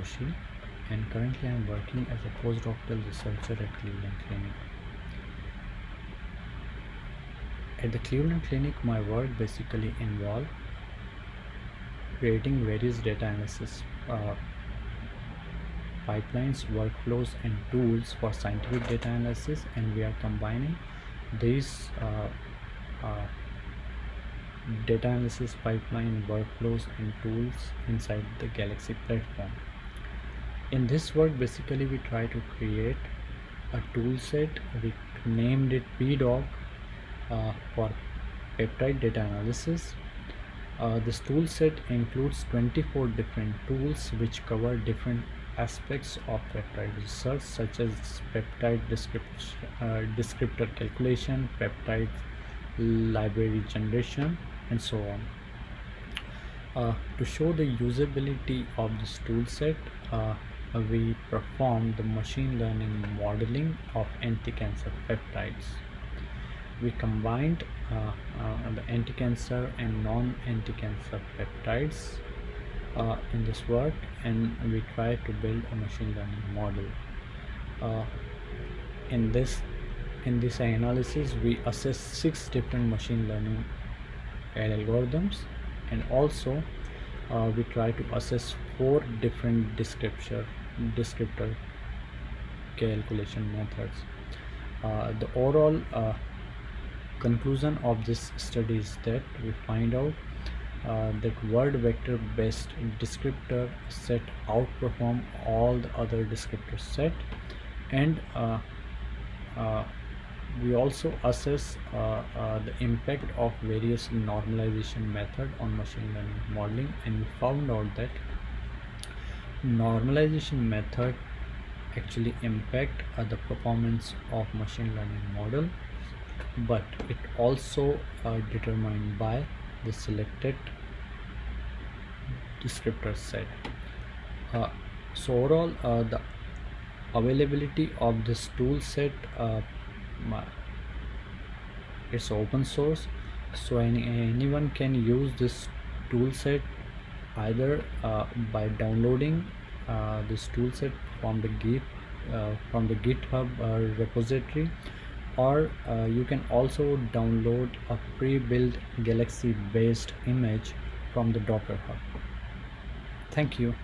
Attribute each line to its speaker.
Speaker 1: Joshi and currently I am working as a postdoctoral researcher at Cleveland Clinic. At the Cleveland Clinic my work basically involves creating various data analysis uh, pipelines, workflows and tools for scientific data analysis and we are combining these uh, uh, data analysis pipeline workflows and tools inside the Galaxy platform. In this work basically we try to create a tool set we named it PDAUG uh, for peptide data analysis. Uh, this tool set includes 24 different tools which cover different aspects of peptide research such as peptide uh, descriptor calculation, peptide library generation and so on. Uh, to show the usability of this tool set, uh, we performed the machine learning modeling of anti-cancer peptides. We combined uh, uh the anti-cancer and non-anti-cancer peptides uh, in this work and we tried to build a machine learning model. Uh, in this in this analysis we assess six different machine learning algorithms and also uh, we try to assess four different descriptor descriptor calculation methods. Uh, the overall uh, conclusion of this study is that we find out uh, that word vector based descriptor set outperform all the other descriptor set and uh, uh, we also assess uh, uh, the impact of various normalization method on machine learning modeling and we found out that normalization method actually impact uh, the performance of machine learning model but it also uh, determined by the selected descriptor set. Uh, so overall uh, the availability of this tool set it's open source. So any, anyone can use this tool set either uh, by downloading uh, this tool set from the git uh, from the github uh, repository or uh, you can also download a pre-built galaxy based image from the docker hub. Thank you